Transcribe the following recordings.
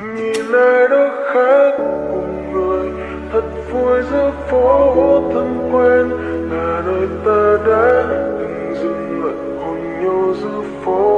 nhìn ai đó khác cùng người, thật vui giữa phố thân quen. Là nơi ta đã từng dừng lại hôn nhau giữa phố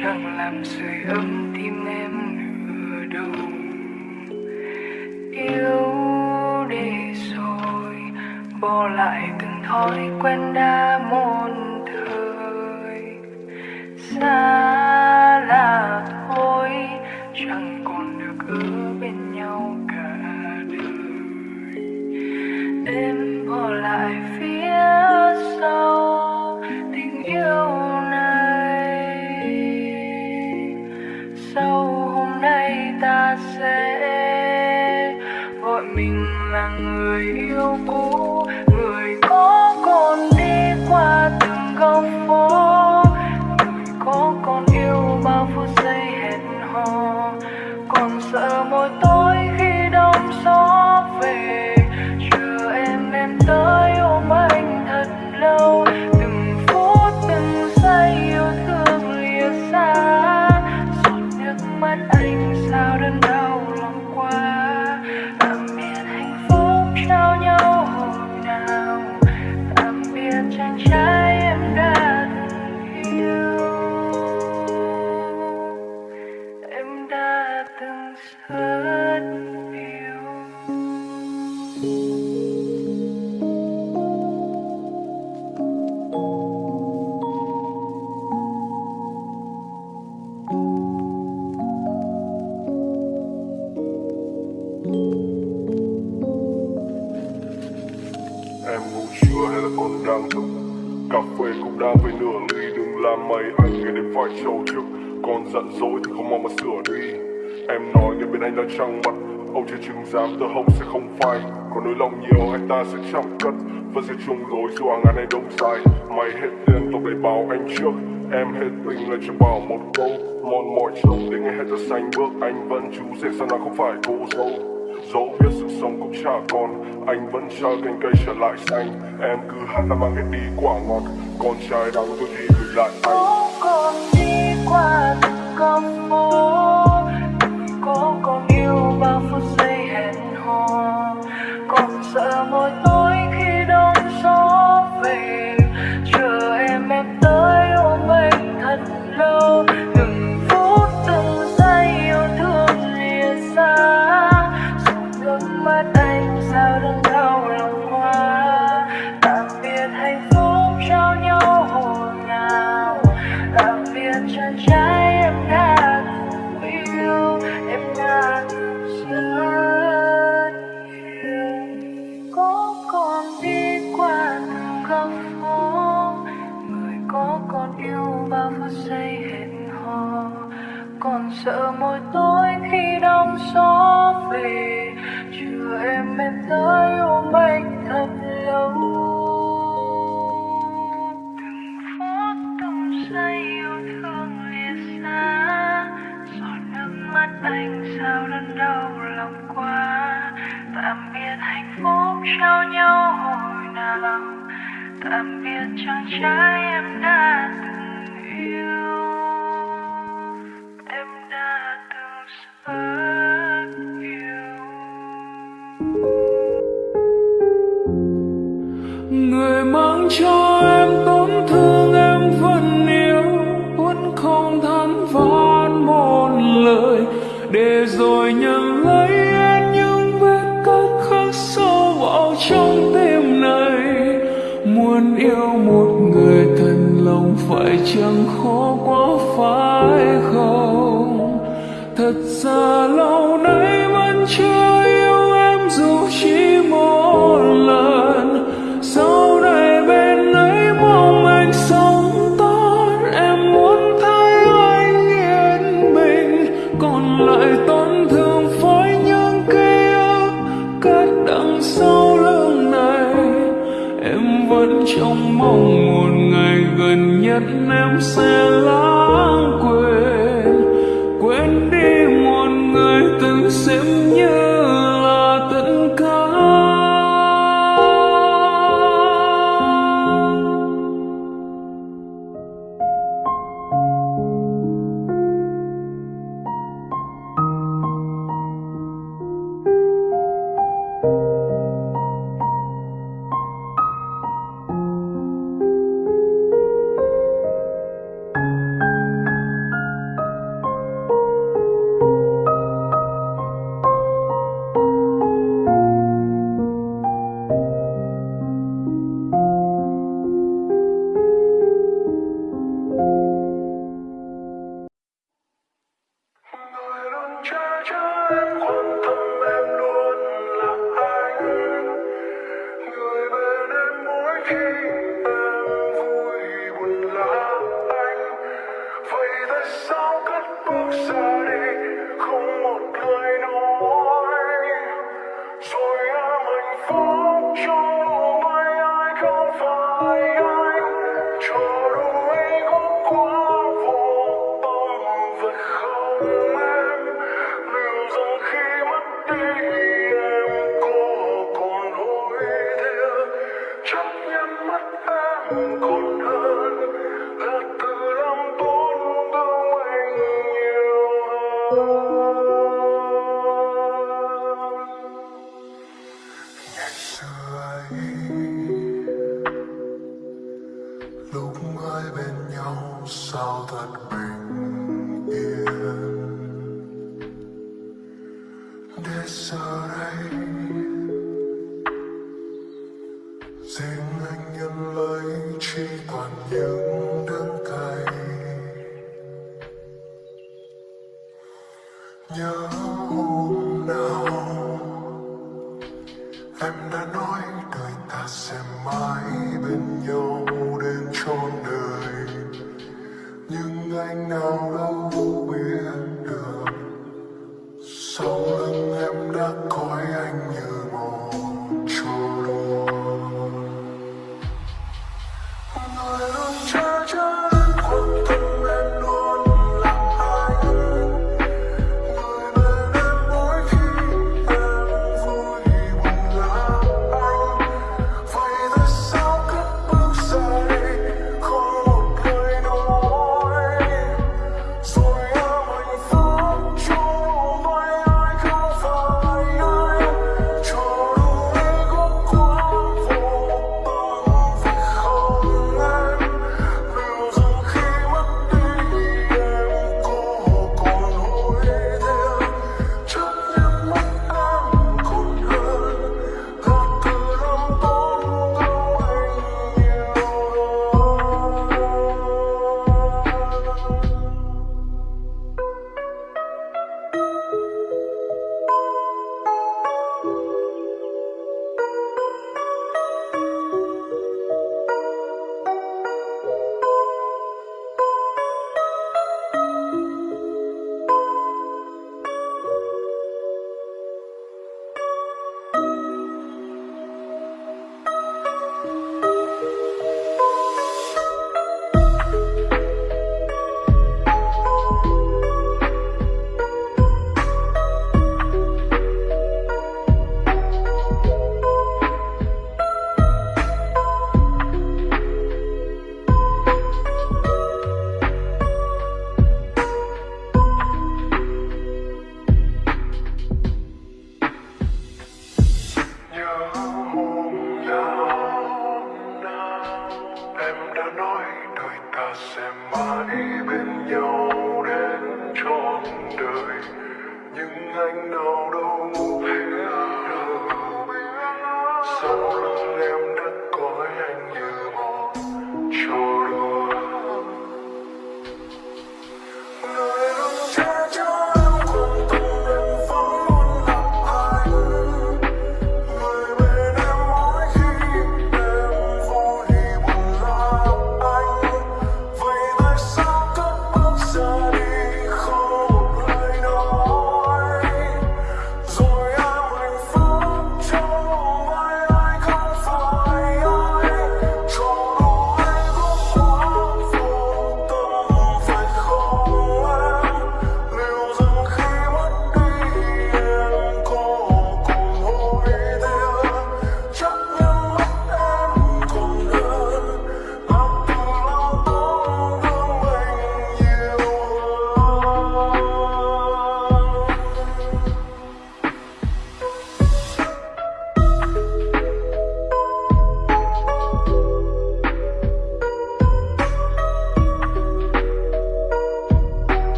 chẳng làm sưởi ấm tim em nửa đâu yêu để rồi, bỏ lại từng thói quen đã một thời. Xa là thôi, chẳng còn được ở bên nhau. Còn giận dỗi thì không mong mà sửa đi. Em nói nghe bên anh đã trăng mặt Âu chưa chừng dám tơ hông sẽ không phai. Còn nỗi lòng nhiều, anh ta sẽ chẳng cất Vẫn sẽ chung lối dù hàng ngàn này đông dài Mày hết tiền, tao để bảo anh trước. Em hết tình là cho bảo một câu. Mòn mỏi trông để nghe hết ta xanh bước. Anh vẫn chú rể sao nào không phải cô dâu. Dẫu biết sự sống cũng chả còn, Anh vẫn chờ cành cây trở lại xanh. Em cứ hát là mang hết đi quả ngọt. Con trai đắng tôi thì gửi lại anh. Mắt anh sao đang đau lòng quá? Tạm biệt hạnh phúc trao nhau hồi nào? Tạm biệt chàng trai em đã từng yêu, em đã từng rất yêu. Có còn đi qua từng góc phố, người có còn yêu bao phút giây hẹn hò. Còn sợ mỗi tối khi đông gió về em tới ôm anh thật lâu từng phút, từng giây yêu thương lìa xa giọt nước mắt anh sao đớn đau lòng quá. Tạm biệt hạnh phúc trao nhau hồi nào. Tạm biệt chàng trai em đã từng yêu. Riêng anh nhân lấy chỉ toàn những